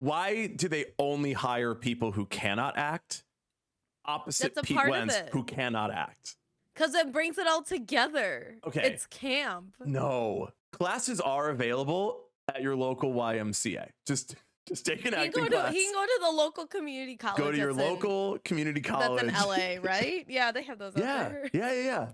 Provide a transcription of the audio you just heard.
why do they only hire people who cannot act? Opposite That's Pete part of Wentz, who cannot act. Because it brings it all together. Okay. It's camp. No. Classes are available at your local YMCA. Just just take an He acting to, class. he can go to the local community college. Go to your local in- local community college. That's in LA, right? Yeah, they have those. out there. yeah, yeah, yeah.